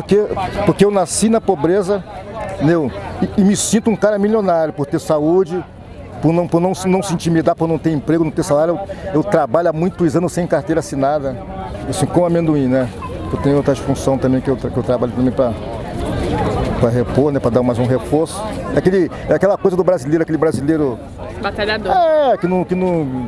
porque, porque eu nasci na pobreza entendeu? E, e me sinto um cara milionário por ter saúde, por não, por não, não se intimidar, por não ter emprego, não ter salário. Eu, eu trabalho há muitos anos sem carteira assinada, assim, com amendoim, né? Eu tenho outras funções também que eu, que eu trabalho também para para repor, né, para dar mais um reforço. É, aquele, é aquela coisa do brasileiro, aquele brasileiro... Batalhador. É, que não... Que não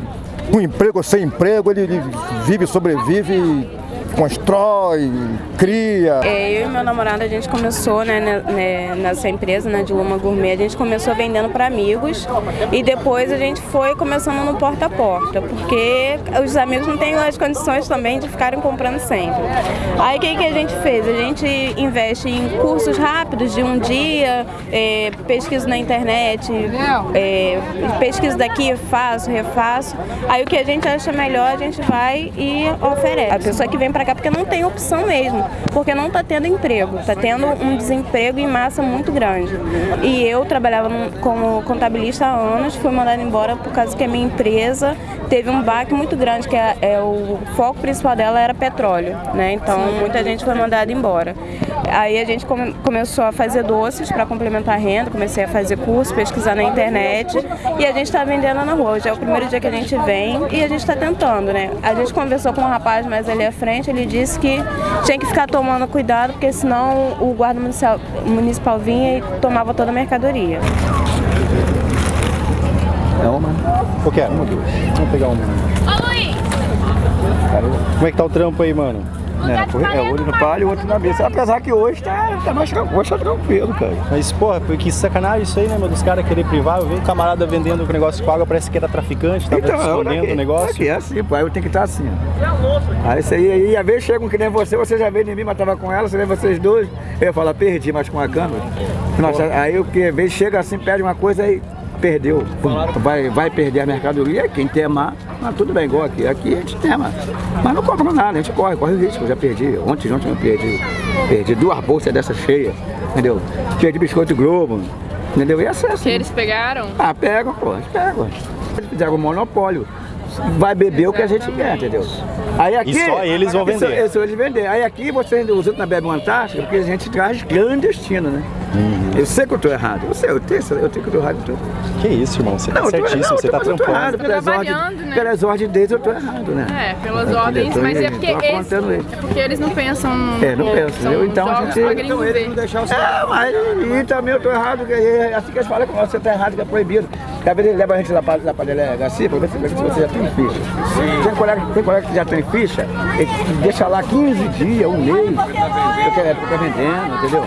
com emprego ou sem emprego, ele, ele vive, sobrevive e constrói, cria. É, eu e meu namorado, a gente começou né, né, nessa empresa né, de Luma Gourmet, a gente começou vendendo para amigos e depois a gente foi começando no porta a porta, porque os amigos não têm as condições também de ficarem comprando sempre. Aí o que, que a gente fez? A gente investe em cursos rápidos de um dia, é, pesquisa na internet, é, pesquisa daqui, faço, refaço. Aí o que a gente acha melhor, a gente vai e oferece. A pessoa que vem para cá porque não tem opção mesmo, porque não está tendo emprego, está tendo um desemprego em massa muito grande. E eu trabalhava como contabilista há anos, fui mandada embora por causa que a minha empresa teve um baque muito grande, que é, é o foco principal dela era petróleo, né? Então muita gente foi mandada embora. Aí a gente come, começou a fazer doces para complementar a renda, comecei a fazer curso, pesquisar na internet e a gente está vendendo na rua. Hoje é o primeiro dia que a gente vem e a gente está tentando, né? A gente conversou com um rapaz mais ali à frente, ele disse que tinha que ficar tomando cuidado, porque senão o guarda municipal, municipal vinha e tomava toda a mercadoria. É uma? Eu quero. Uma, duas. Vamos pegar uma. Ô, Luiz! Como é que tá o trampo aí, mano? É, é olho no palho e outro na mesa. Apesar que hoje tá, tá mais hoje tá tranquilo, cara. Mas, porra, que sacanagem isso aí, né, meu? Dos caras querer privar. Eu vi um camarada vendendo o negócio com água, parece que era traficante, tava então, escondendo o negócio. Aqui é assim, pô. Aí eu tenho que estar assim, ó. Aí isso aí, aí, às vezes chegam que nem você, você já veio em mim, mas tava com ela, você vê vocês dois. Eu ia falar, perdi, mas com a câmera. Nossa, aí o que? Às vezes chega assim, pede uma coisa aí perdeu, vai, vai perder a mercadoria, quem temar, mas tudo bem, igual aqui. Aqui a gente tema. Mas não compra nada, a gente corre, corre o risco. Eu já perdi, ontem, ontem eu perdi, perdi duas bolsas dessas cheias, entendeu? Cheia de biscoito Globo, entendeu? E essa é assim. Que eles pegaram? Ah, pegam, pô, eles pegam. Eles fizeram um monopólio vai beber o que a gente quer, entendeu? Aí aqui, e só eles vão vender. Só, eles vender. Aí aqui você os outros não bebe uma Antártica porque a gente traz clandestino, né? Uhum. Eu sei que eu tô errado. Eu sei, eu tenho, eu tenho que eu tô errado. Tô... Que isso, irmão? Você tá não, certíssimo, não, você tá trampando. Errado, pelas, ordens, né? pelas ordens deles eu tô errado, né? É, pelas ordens, mas é porque, eles, é porque eles não pensam. É, não pensam, Então a gente... Então eles não deixam o É, mas e também eu tô errado, é assim que eles falam que você tá errado, que é proibido. Às vezes ele leva a gente lá lá pra delegacia pra ver se você já tem ficha. Tem colega, tem colega que já tem ficha, ele deixa lá 15 dias, um mês, porque é fica vendendo, entendeu?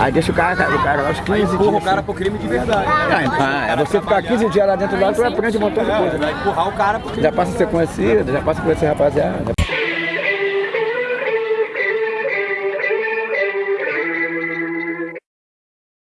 Aí deixa o cara, o cara lá os 15 dias. empurra o cara pro crime de verdade. Ah, é você ficar 15 dias lá dentro do lado, tu aprende um montão de coisa. Vai empurrar o cara pro crime. Já passa a ser conhecido, já passa a conhecer rapaziada.